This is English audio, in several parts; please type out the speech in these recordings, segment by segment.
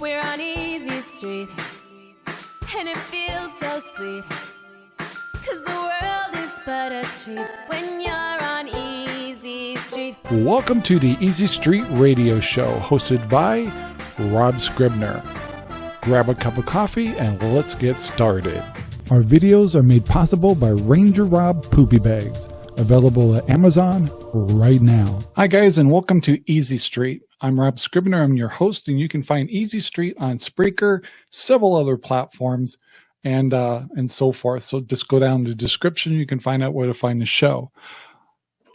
We're on Easy Street, and it feels so sweet. Cause the world is but a treat when you're on Easy Street. Welcome to the Easy Street Radio Show, hosted by Rob Scribner. Grab a cup of coffee and let's get started. Our videos are made possible by Ranger Rob Poopy Bags, available at Amazon right now. Hi guys and welcome to Easy Street. I'm Rob Scribner, I'm your host and you can find Easy Street on Spreaker, several other platforms, and uh, and so forth. So just go down to the description, you can find out where to find the show.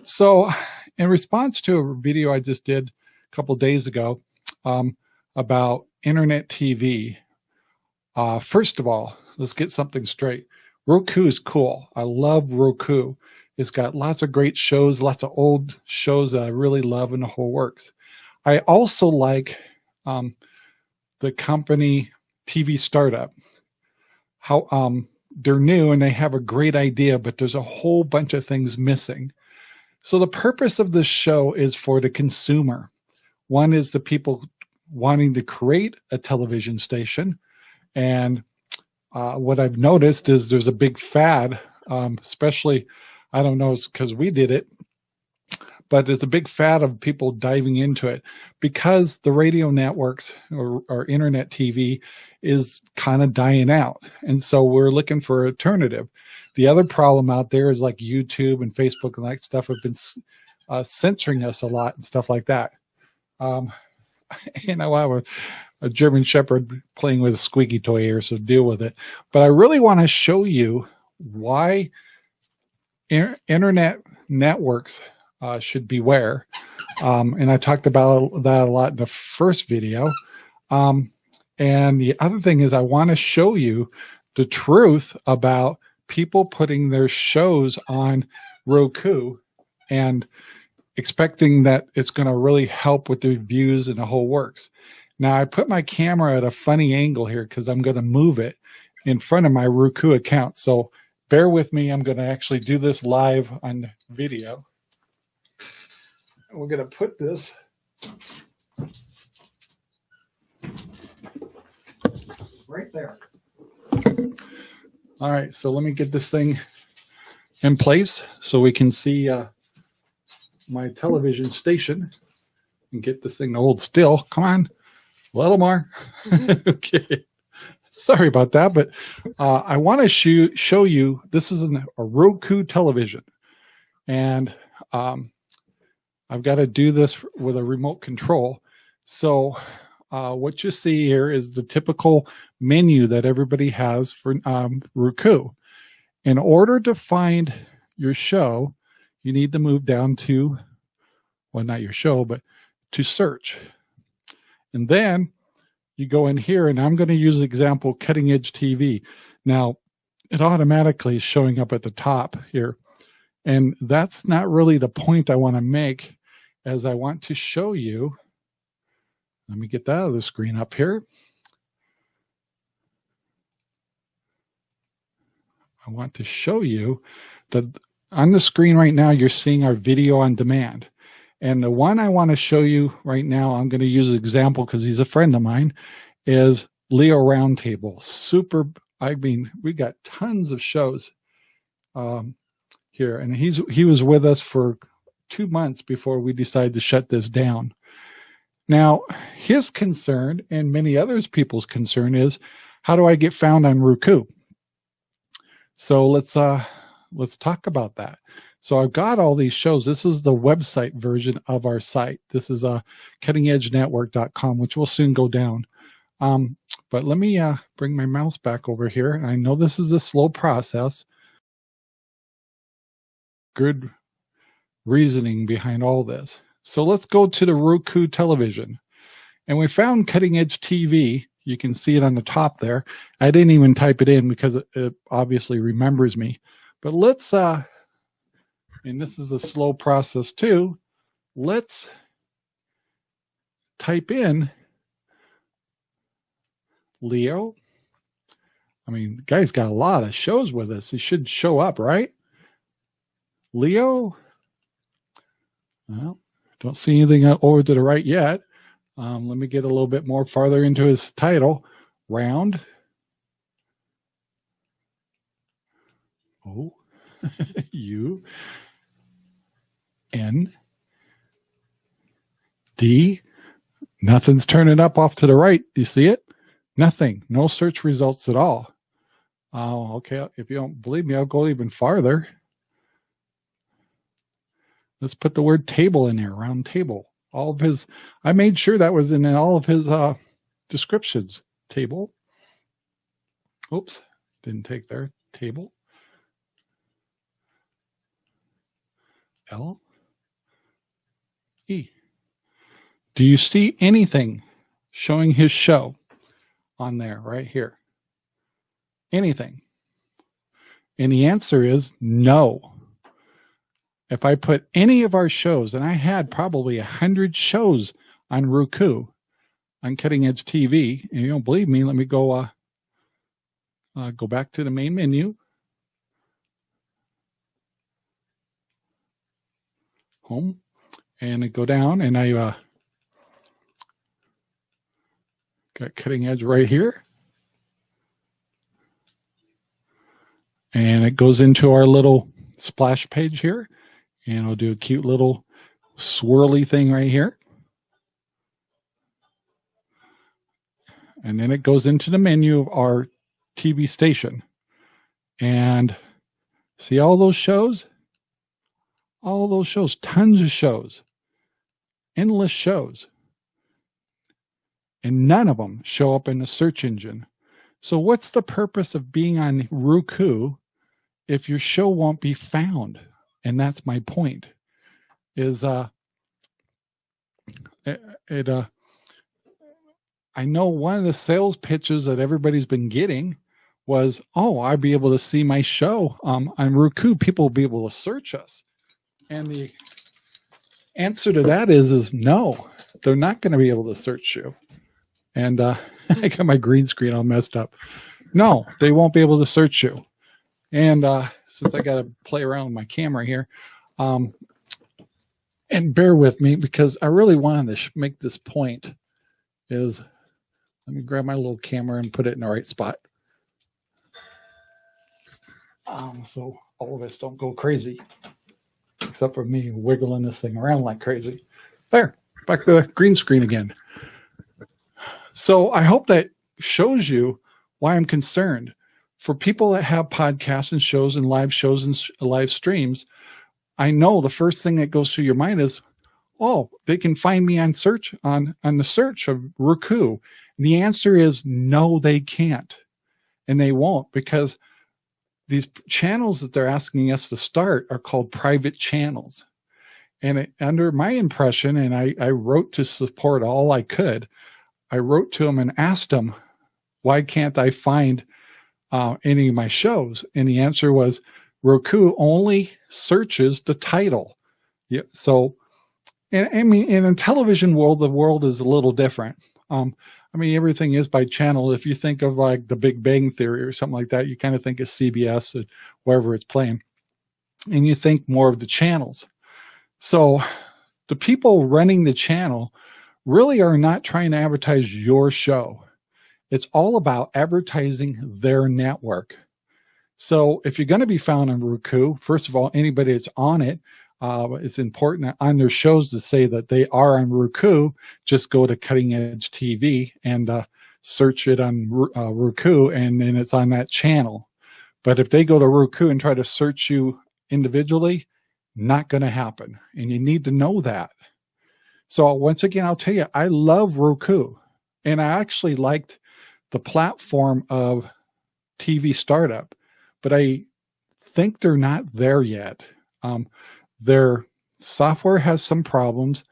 So in response to a video I just did a couple days ago um, about internet TV, uh, first of all, let's get something straight. Roku is cool. I love Roku. It's got lots of great shows, lots of old shows that I really love and the whole works. I also like um, the company TV Startup. How um, they're new and they have a great idea, but there's a whole bunch of things missing. So the purpose of this show is for the consumer. One is the people wanting to create a television station. And uh, what I've noticed is there's a big fad, um, especially, I don't know, it's because we did it, but there's a big fad of people diving into it because the radio networks or, or internet TV is kind of dying out. And so we're looking for alternative. The other problem out there is like YouTube and Facebook and that stuff have been uh, censoring us a lot and stuff like that. Um, you know, I was a German Shepherd playing with a squeaky toy here, so deal with it. But I really want to show you why internet networks uh, should beware. Um, and I talked about that a lot in the first video. Um, and the other thing is I want to show you the truth about people putting their shows on Roku and expecting that it's going to really help with the views and the whole works. Now I put my camera at a funny angle here because I'm going to move it in front of my Roku account. So bear with me. I'm going to actually do this live on video. We're going to put this right there. All right, so let me get this thing in place so we can see uh, my television station and get this thing to hold still. Come on. A little more. Okay. Sorry about that, but uh, I want to show, show you, this is an, a Roku television. And um, I've got to do this with a remote control. So uh, what you see here is the typical menu that everybody has for um, Roku. In order to find your show, you need to move down to, well, not your show, but to search. And then you go in here and I'm going to use the example cutting edge TV. Now it automatically is showing up at the top here. And that's not really the point I want to make as I want to show you. Let me get that out of the screen up here. I want to show you that on the screen right now, you're seeing our video on demand. And the one I want to show you right now, I'm going to use an example because he's a friend of mine, is Leo Roundtable. Super, I mean, we got tons of shows um, here. And he's he was with us for two months before we decided to shut this down. Now, his concern and many others people's concern is, how do I get found on Roku? So let's uh, let's talk about that. So I've got all these shows. This is the website version of our site. This is uh, cuttingedgenetwork.com, which will soon go down. Um, but let me uh, bring my mouse back over here. I know this is a slow process. Good reasoning behind all this. So let's go to the Roku television. And we found Cutting Edge TV. You can see it on the top there. I didn't even type it in because it, it obviously remembers me. But let's uh, and this is a slow process too, let's type in Leo. I mean, the guy's got a lot of shows with us. He should show up, right? Leo. Well, don't see anything over to the right yet. Um, let me get a little bit more farther into his title. Round. Oh, U N D. Nothing's turning up off to the right. You see it? Nothing. No search results at all. Oh, okay. If you don't believe me, I'll go even farther. Let's put the word table in there, round table. All of his, I made sure that was in all of his uh, descriptions. Table. Oops, didn't take there. Table. L. E. Do you see anything showing his show on there right here? Anything? And the answer is no. If I put any of our shows, and I had probably a hundred shows on Roku, on Cutting Edge TV, and you don't believe me, let me go uh, uh, go back to the main menu. Home, and I go down, and I uh, got Cutting Edge right here. And it goes into our little splash page here and I'll do a cute little swirly thing right here. And then it goes into the menu of our TV station. And see all those shows? All those shows, tons of shows, endless shows. And none of them show up in the search engine. So what's the purpose of being on Roku if your show won't be found? and that's my point is uh it, it uh I know one of the sales pitches that everybody's been getting was, oh, I'd be able to see my show um, on Roku. People will be able to search us. And the answer to that is, is no, they're not going to be able to search you. And uh, I got my green screen all messed up. No, they won't be able to search you. And uh, since I got to play around with my camera here, um, and bear with me because I really wanted to make this point is, let me grab my little camera and put it in the right spot. Um, so all of us don't go crazy, except for me wiggling this thing around like crazy. There, back to the green screen again. So I hope that shows you why I'm concerned for people that have podcasts and shows and live shows and live streams, I know the first thing that goes through your mind is, oh, they can find me on search on, on the search of Roku. And the answer is no, they can't. And they won't because these channels that they're asking us to start are called private channels. And it, under my impression, and I, I wrote to support all I could, I wrote to them and asked them, why can't I find uh, any of my shows? And the answer was Roku only searches the title. Yeah, so, and I mean, in a television world, the world is a little different. Um, I mean, everything is by channel. If you think of like the Big Bang Theory or something like that, you kind of think of CBS or wherever it's playing, and you think more of the channels. So the people running the channel really are not trying to advertise your show. It's all about advertising their network. So if you're going to be found on Roku, first of all, anybody that's on it, uh, it's important on their shows to say that they are on Roku. Just go to Cutting Edge TV and uh, search it on uh, Roku, and then it's on that channel. But if they go to Roku and try to search you individually, not going to happen. And you need to know that. So once again, I'll tell you, I love Roku. And I actually liked the platform of TV startup, but I think they're not there yet. Um, their software has some problems.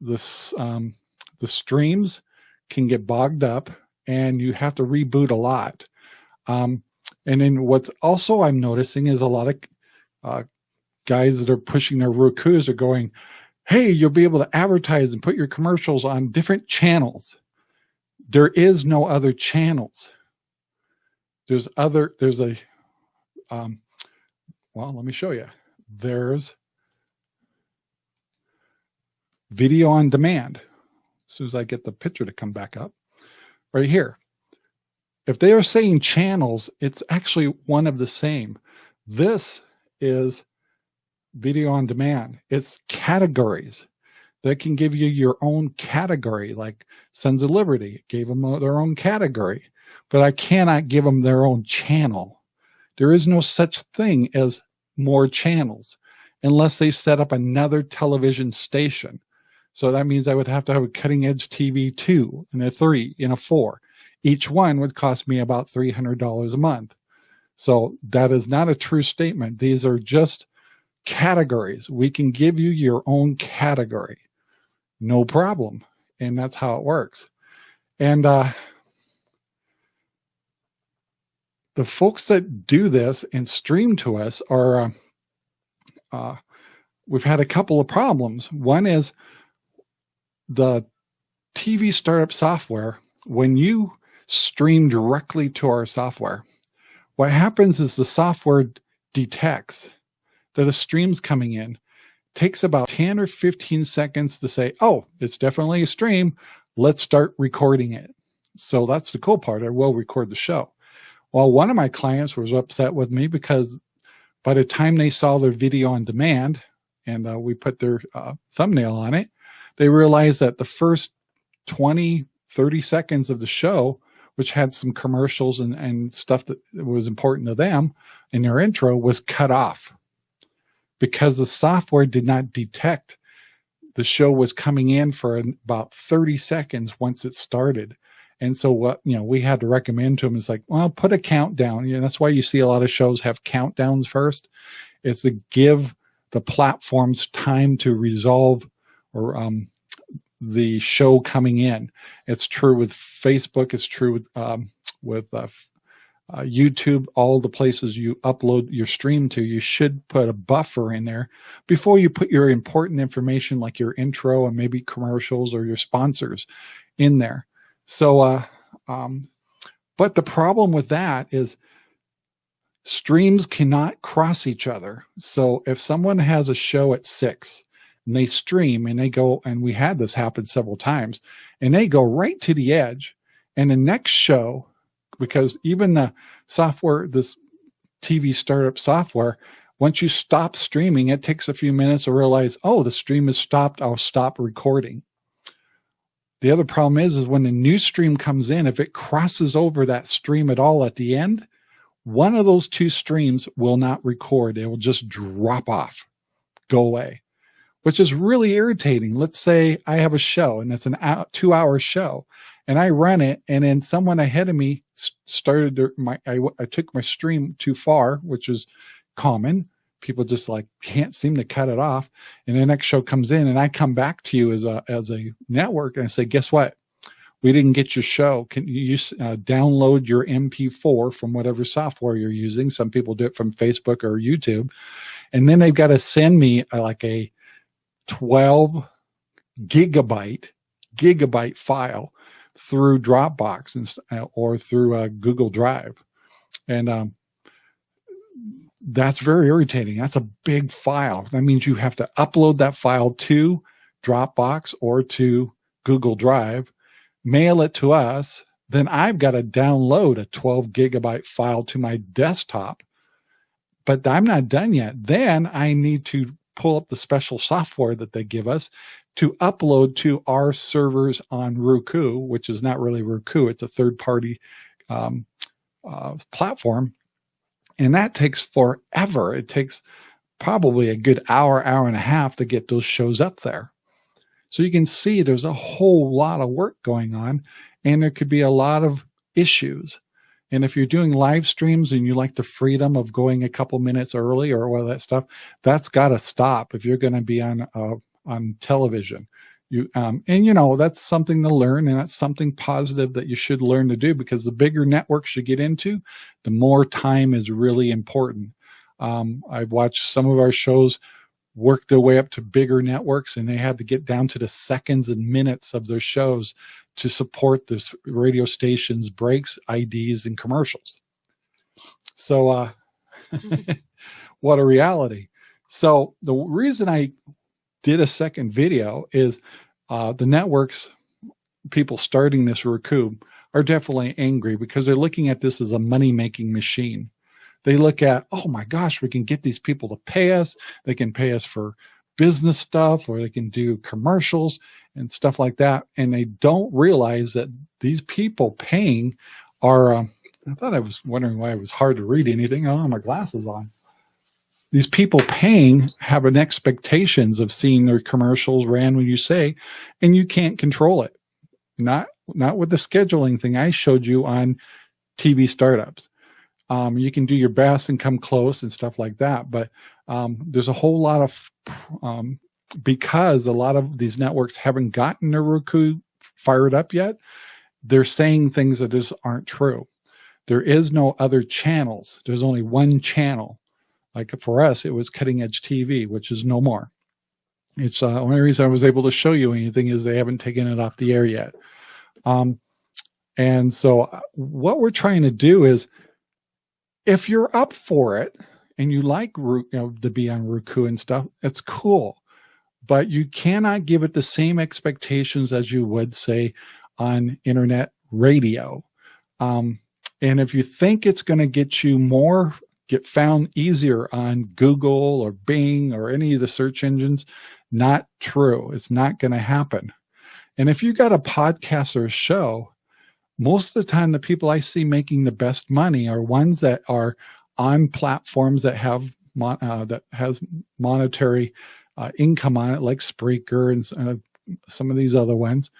This, um, the streams can get bogged up and you have to reboot a lot. Um, and then what's also I'm noticing is a lot of uh, guys that are pushing their Roku's are going, hey, you'll be able to advertise and put your commercials on different channels there is no other channels. There's other, there's a, um, well, let me show you. There's video on demand. as soon as I get the picture to come back up, right here. If they are saying channels, it's actually one of the same. This is video on demand. It's categories that can give you your own category, like Sons of Liberty gave them uh, their own category, but I cannot give them their own channel. There is no such thing as more channels unless they set up another television station. So that means I would have to have a cutting edge TV two and a three and a four. Each one would cost me about $300 a month. So that is not a true statement. These are just categories. We can give you your own category. No problem. And that's how it works. And uh, the folks that do this and stream to us are, uh, uh, we've had a couple of problems. One is the TV startup software, when you stream directly to our software, what happens is the software detects that a stream's coming in, takes about 10 or 15 seconds to say, oh, it's definitely a stream. Let's start recording it. So that's the cool part. I will record the show. Well, one of my clients was upset with me because by the time they saw their video on demand and uh, we put their uh, thumbnail on it, they realized that the first 20, 30 seconds of the show, which had some commercials and, and stuff that was important to them in their intro was cut off because the software did not detect the show was coming in for about 30 seconds once it started. And so what, you know, we had to recommend to them is like, well, put a countdown. You know, that's why you see a lot of shows have countdowns first. It's to give the platforms time to resolve or um, the show coming in. It's true with Facebook. It's true with um, with uh, uh, YouTube, all the places you upload your stream to, you should put a buffer in there before you put your important information like your intro and maybe commercials or your sponsors in there. So, uh, um, but the problem with that is streams cannot cross each other. So if someone has a show at six and they stream and they go, and we had this happen several times, and they go right to the edge, and the next show, because even the software, this TV startup software, once you stop streaming, it takes a few minutes to realize, oh, the stream is stopped. I'll stop recording. The other problem is, is when a new stream comes in, if it crosses over that stream at all at the end, one of those two streams will not record. It will just drop off, go away which is really irritating. Let's say I have a show and it's an two hour show and I run it and then someone ahead of me started my, I, I took my stream too far, which is common. People just like can't seem to cut it off. And the next show comes in and I come back to you as a, as a network and I say, guess what? We didn't get your show. Can you uh, download your MP4 from whatever software you're using? Some people do it from Facebook or YouTube. And then they've got to send me uh, like a 12 gigabyte gigabyte file through Dropbox and, uh, or through uh, Google Drive. And um, that's very irritating. That's a big file. That means you have to upload that file to Dropbox or to Google Drive, mail it to us. Then I've got to download a 12 gigabyte file to my desktop. But I'm not done yet. Then I need to pull up the special software that they give us to upload to our servers on Roku, which is not really Roku, it's a third party um, uh, platform. And that takes forever. It takes probably a good hour, hour and a half to get those shows up there. So you can see there's a whole lot of work going on and there could be a lot of issues. And if you're doing live streams and you like the freedom of going a couple minutes early or all that stuff, that's got to stop if you're going to be on uh, on television. You um, and you know that's something to learn, and that's something positive that you should learn to do because the bigger networks you get into, the more time is really important. Um, I've watched some of our shows work their way up to bigger networks, and they had to get down to the seconds and minutes of their shows to support this radio station's breaks, IDs, and commercials. So, uh, what a reality. So the reason I did a second video is uh, the networks people starting this Roku are definitely angry because they're looking at this as a money-making machine. They look at, oh my gosh, we can get these people to pay us. They can pay us for business stuff or they can do commercials and stuff like that. And they don't realize that these people paying are, um, I thought I was wondering why it was hard to read anything. I don't have my glasses on. These people paying have an expectations of seeing their commercials ran when you say, and you can't control it. Not, not with the scheduling thing I showed you on TV startups. Um, you can do your best and come close and stuff like that. But um, there's a whole lot of, um, because a lot of these networks haven't gotten their Roku fired up yet, they're saying things that just aren't true. There is no other channels. There's only one channel. Like for us, it was cutting edge TV, which is no more. It's uh, only reason I was able to show you anything is they haven't taken it off the air yet. Um, and so uh, what we're trying to do is if you're up for it and you like you know, to be on Roku and stuff, it's cool. But you cannot give it the same expectations as you would say on internet radio. Um, and if you think it's going to get you more, get found easier on Google or Bing or any of the search engines, not true. It's not going to happen. And if you got a podcast or a show, most of the time the people I see making the best money are ones that are on platforms that have uh, that has monetary uh, income on it, like Spreaker and uh, some of these other ones.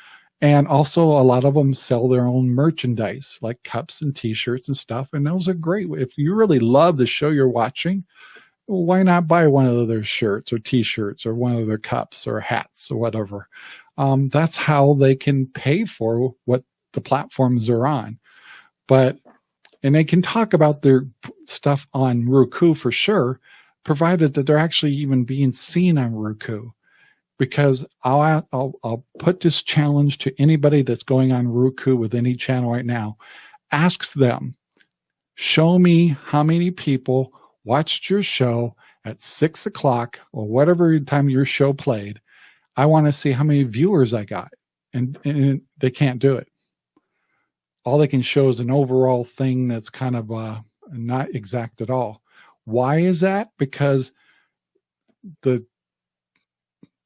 And also a lot of them sell their own merchandise, like cups and t-shirts and stuff. And those are great. If you really love the show you're watching, why not buy one of their shirts or t-shirts or one of their cups or hats or whatever? Um, that's how they can pay for what the platforms they're on. But, and they can talk about their stuff on Roku for sure, provided that they're actually even being seen on Roku. Because I'll, I'll, I'll put this challenge to anybody that's going on Roku with any channel right now. Ask them, show me how many people watched your show at six o'clock or whatever time your show played. I want to see how many viewers I got. And, and they can't do it all they can show is an overall thing that's kind of uh, not exact at all. Why is that? Because the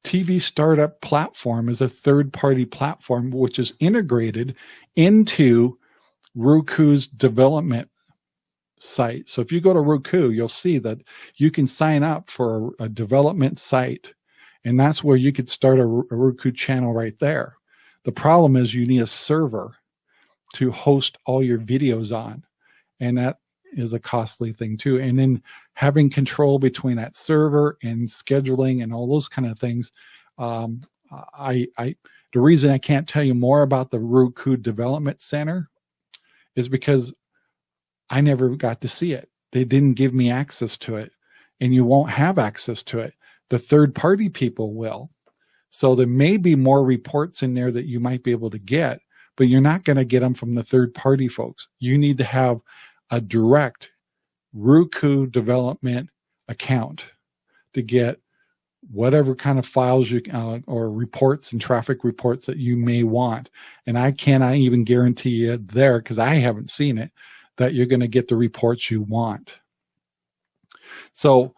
TV startup platform is a third party platform which is integrated into Roku's development site. So if you go to Roku, you'll see that you can sign up for a, a development site and that's where you could start a, a Roku channel right there. The problem is you need a server to host all your videos on. And that is a costly thing too. And then having control between that server and scheduling and all those kind of things. Um, I, I, the reason I can't tell you more about the Roku Development Center is because I never got to see it. They didn't give me access to it and you won't have access to it. The third party people will. So there may be more reports in there that you might be able to get, but you're not going to get them from the third party folks. You need to have a direct Roku development account to get whatever kind of files you uh, or reports and traffic reports that you may want. And I cannot even guarantee you there because I haven't seen it that you're going to get the reports you want. So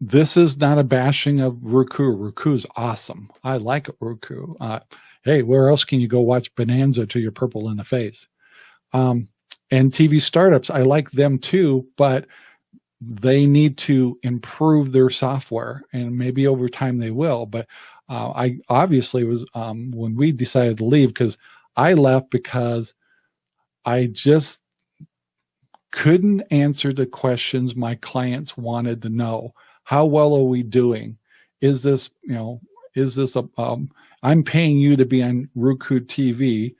this is not a bashing of Roku. Roku is awesome. I like Roku. Uh, hey, where else can you go watch Bonanza till you're purple in the face? Um, and TV startups, I like them too, but they need to improve their software and maybe over time they will. But uh, I obviously was, um, when we decided to leave, because I left because I just couldn't answer the questions my clients wanted to know. How well are we doing? Is this, you know, is this a, um, I'm paying you to be on Roku TV.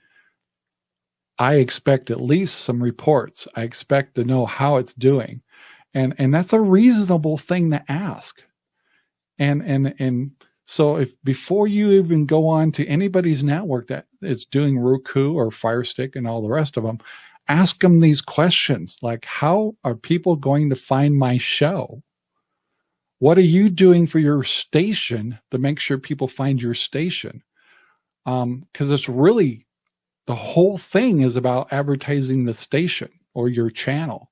I expect at least some reports. I expect to know how it's doing. And, and that's a reasonable thing to ask. And, and, and so if before you even go on to anybody's network that is doing Roku or Firestick and all the rest of them, ask them these questions like, how are people going to find my show? What are you doing for your station to make sure people find your station? because um, it's really the whole thing is about advertising the station or your channel.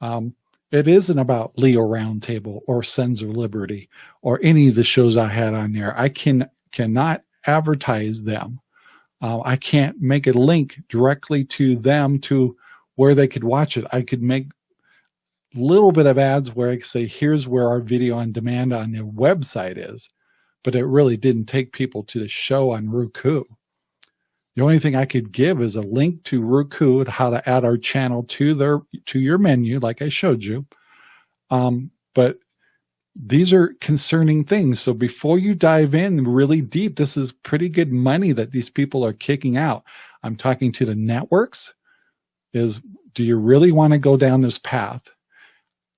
Um, it isn't about Leo Roundtable or Sons of Liberty or any of the shows I had on there. I can cannot advertise them. Uh, I can't make a link directly to them to where they could watch it. I could make little bit of ads where I could say, here's where our video on demand on the website is, but it really didn't take people to the show on Roku. The only thing I could give is a link to Roku and how to add our channel to their to your menu, like I showed you. Um, but these are concerning things. So before you dive in really deep, this is pretty good money that these people are kicking out. I'm talking to the networks is, do you really want to go down this path?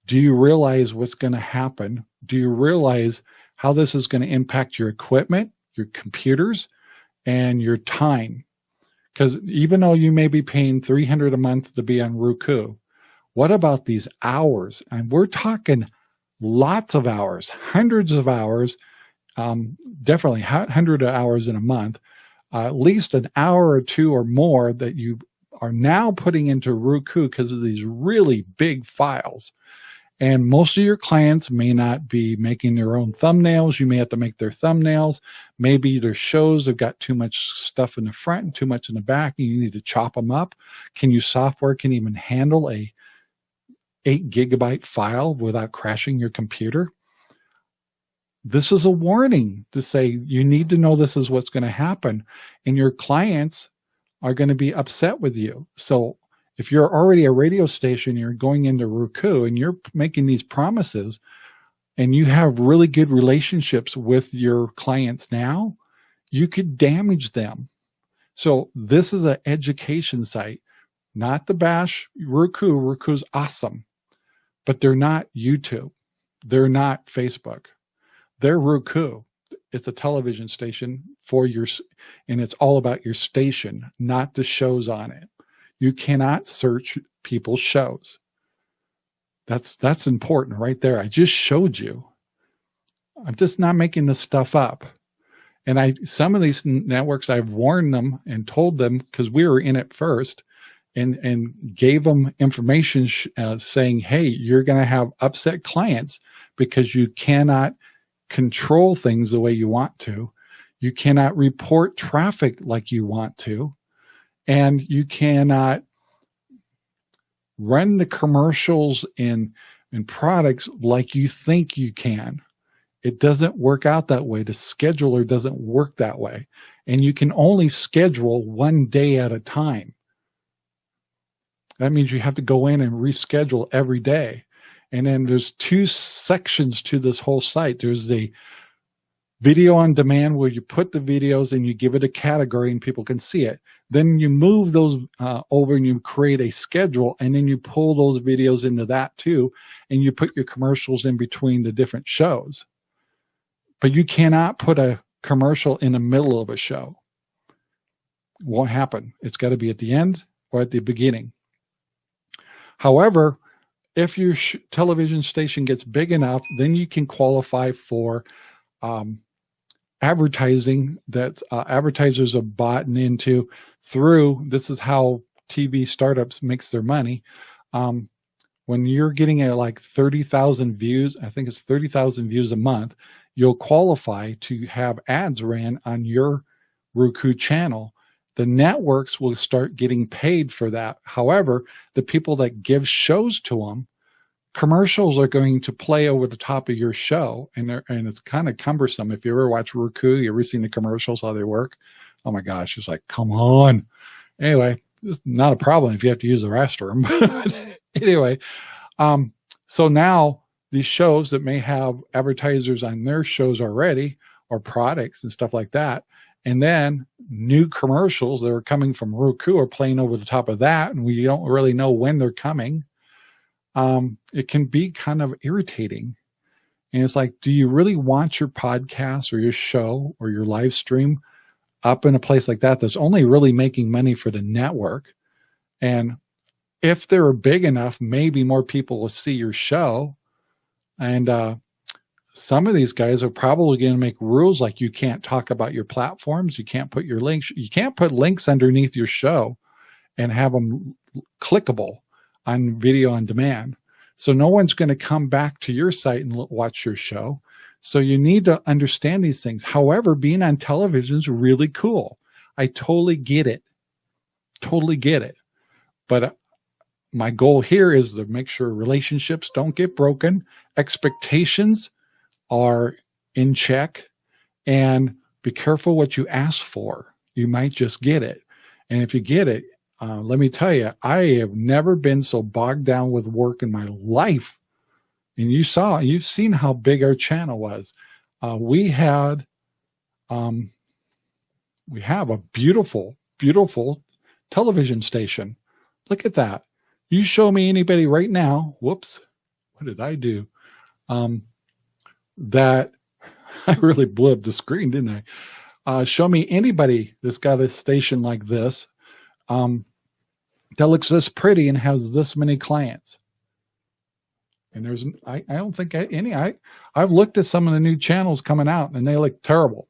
Do you realize what's going to happen? Do you realize how this is going to impact your equipment, your computers, and your time? Because even though you may be paying 300 a month to be on Roku, what about these hours? And we're talking lots of hours, hundreds of hours, um, definitely 100 hours in a month, uh, at least an hour or two or more that you are now putting into Roku because of these really big files. And most of your clients may not be making their own thumbnails. You may have to make their thumbnails. Maybe their shows have got too much stuff in the front and too much in the back and you need to chop them up. Can you software can even handle a eight gigabyte file without crashing your computer? This is a warning to say you need to know this is what's going to happen and your clients are going to be upset with you. So if you're already a radio station, you're going into Roku and you're making these promises and you have really good relationships with your clients now, you could damage them. So this is an education site, not the bash Roku. Roku's awesome, but they're not YouTube. They're not Facebook. They're Roku. It's a television station for your, and it's all about your station, not the shows on it. You cannot search people's shows. That's, that's important right there. I just showed you. I'm just not making this stuff up. And I, some of these networks, I've warned them and told them because we were in it first and, and gave them information uh, saying, hey, you're going to have upset clients because you cannot control things the way you want to. You cannot report traffic like you want to and you cannot run the commercials in in products like you think you can. It doesn't work out that way. The scheduler doesn't work that way. And you can only schedule one day at a time. That means you have to go in and reschedule every day. And then there's two sections to this whole site. There's the video on demand where you put the videos and you give it a category and people can see it. Then you move those uh, over and you create a schedule and then you pull those videos into that too. And you put your commercials in between the different shows. But you cannot put a commercial in the middle of a show. Won't happen. It's got to be at the end or at the beginning. However, if your television station gets big enough, then you can qualify for um, advertising that uh, advertisers have bought into through this is how TV startups makes their money. Um, when you're getting a like 30,000 views, I think it's 30,000 views a month, you'll qualify to have ads ran on your Roku channel. The networks will start getting paid for that. However, the people that give shows to them commercials are going to play over the top of your show and and it's kind of cumbersome. If you ever watch Roku you ever seen the commercials how they work? Oh my gosh it's like come on. Anyway it's not a problem if you have to use the restroom anyway um so now these shows that may have advertisers on their shows already or products and stuff like that and then new commercials that are coming from Roku are playing over the top of that and we don't really know when they're coming um, it can be kind of irritating. And it's like, do you really want your podcast or your show or your live stream up in a place like that that's only really making money for the network? And if they're big enough, maybe more people will see your show. And uh, some of these guys are probably going to make rules like you can't talk about your platforms, you can't put your links, you can't put links underneath your show and have them clickable on video on demand. So no one's going to come back to your site and watch your show. So you need to understand these things. However, being on television is really cool. I totally get it. Totally get it. But uh, my goal here is to make sure relationships don't get broken, expectations are in check, and be careful what you ask for. You might just get it. And if you get it, uh, let me tell you, I have never been so bogged down with work in my life. And you saw, you've seen how big our channel was. Uh, we had, um, we have a beautiful, beautiful television station. Look at that. You show me anybody right now. Whoops. What did I do? Um, that I really blew up the screen, didn't I? Uh, show me anybody that's got a station like this um, that looks this pretty and has this many clients. And there's, I, I don't think any, I, I've looked at some of the new channels coming out and they look terrible.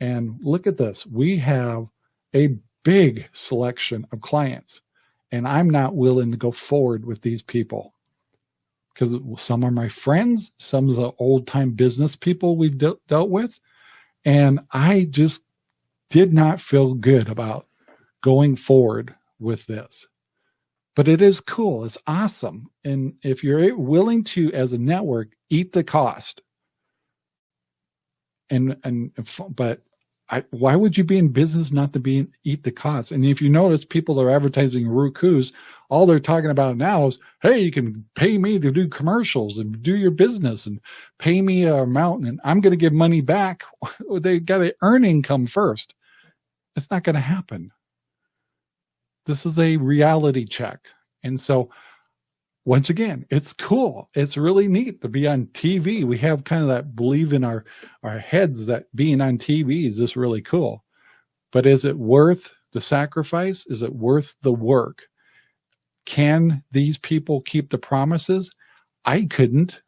And look at this. We have a big selection of clients and I'm not willing to go forward with these people because some are my friends, some of the old time business people we've de dealt with. And I just did not feel good about going forward with this. But it is cool. It's awesome. And if you're willing to, as a network, eat the cost, and and but I, why would you be in business not to be eat the cost? And if you notice, people are advertising Roku's. All they're talking about now is, hey, you can pay me to do commercials and do your business and pay me a amount, and I'm going to give money back. they got to earn income first. It's not going to happen. This is a reality check. And so once again, it's cool. It's really neat to be on TV. We have kind of that believe in our, our heads that being on TV is just really cool. But is it worth the sacrifice? Is it worth the work? Can these people keep the promises? I couldn't,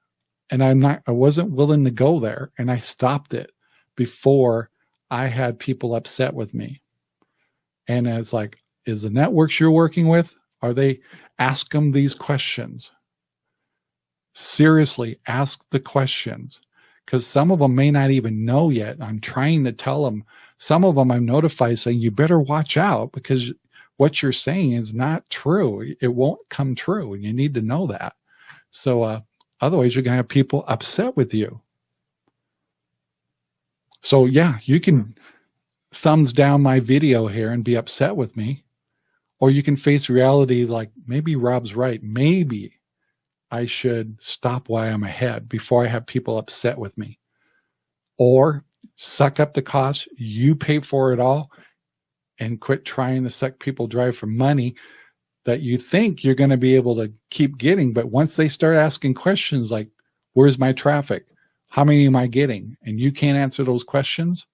and I'm not, I wasn't willing to go there. And I stopped it before I had people upset with me. And it's like, is the networks you're working with, are they, ask them these questions. Seriously, ask the questions because some of them may not even know yet. I'm trying to tell them, some of them I'm notified saying, you better watch out because what you're saying is not true. It won't come true. And you need to know that. So, uh, otherwise you're going to have people upset with you. So yeah, you can thumbs down my video here and be upset with me. Or you can face reality like maybe Rob's right. Maybe I should stop while I'm ahead before I have people upset with me. Or suck up the cost, you pay for it all, and quit trying to suck people dry for money that you think you're going to be able to keep getting. But once they start asking questions like, where's my traffic? How many am I getting? And you can't answer those questions,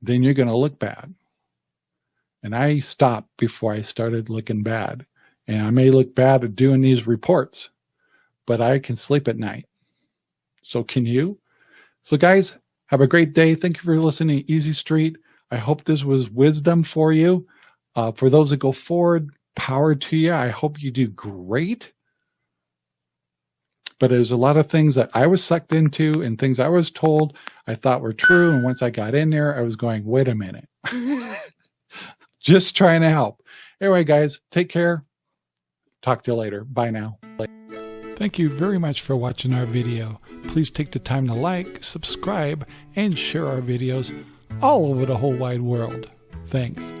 then you're going to look bad. And I stopped before I started looking bad. And I may look bad at doing these reports, but I can sleep at night. So can you? So guys, have a great day. Thank you for listening to Easy Street. I hope this was wisdom for you. Uh, for those that go forward, power to you. I hope you do great. But there's a lot of things that I was sucked into and things I was told I thought were true. And once I got in there, I was going, wait a minute. just trying to help. Anyway, guys, take care. Talk to you later. Bye now. Thank you very much for watching our video. Please take the time to like, subscribe, and share our videos all over the whole wide world. Thanks.